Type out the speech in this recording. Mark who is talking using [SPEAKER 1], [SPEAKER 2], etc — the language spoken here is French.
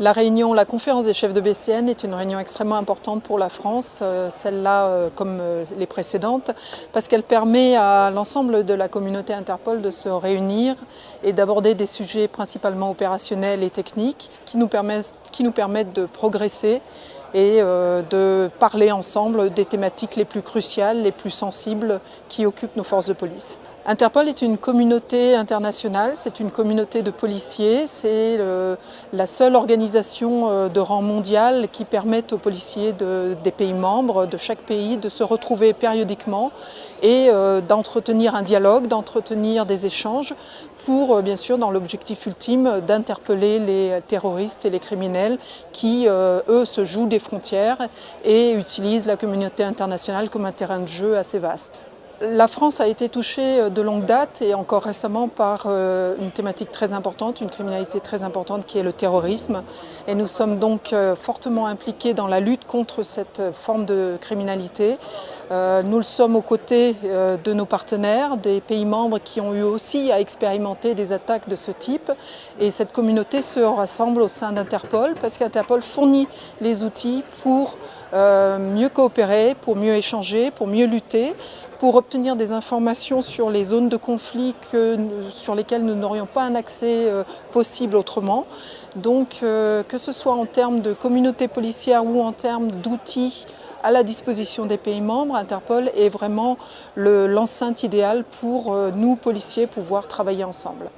[SPEAKER 1] La réunion, la conférence des chefs de BCN est une réunion extrêmement importante pour la France, euh, celle-là euh, comme euh, les précédentes, parce qu'elle permet à l'ensemble de la communauté Interpol de se réunir et d'aborder des sujets principalement opérationnels et techniques qui nous permettent, qui nous permettent de progresser et de parler ensemble des thématiques les plus cruciales, les plus sensibles qui occupent nos forces de police. Interpol est une communauté internationale, c'est une communauté de policiers, c'est la seule organisation euh, de rang mondial qui permet aux policiers des pays membres, de chaque pays, de se retrouver périodiquement et euh, d'entretenir un dialogue, d'entretenir des échanges pour, euh, bien sûr, dans l'objectif ultime d'interpeller les terroristes et les criminels qui, eux, se jouent des frontières et utilisent la communauté internationale comme un terrain de jeu assez vaste. La France a été touchée euh, de longue date et encore récemment par euh, une thématique très importante, une criminalité très importante qui est le terrorisme. Et nous sommes donc euh, fortement impliqués dans la lutte contre cette forme de criminalité. Nous le sommes aux côtés de nos partenaires, des pays membres qui ont eu aussi à expérimenter des attaques de ce type. Et cette communauté se rassemble au sein d'Interpol parce qu'Interpol fournit les outils pour mieux coopérer, pour mieux échanger, pour mieux lutter, pour obtenir des informations sur les zones de conflit sur lesquelles nous n'aurions pas un accès euh, possible autrement. Donc euh, que ce soit en termes de communauté policière ou en termes d'outils à la disposition des pays membres, Interpol est vraiment l'enceinte idéale pour euh, nous, policiers, pouvoir travailler ensemble.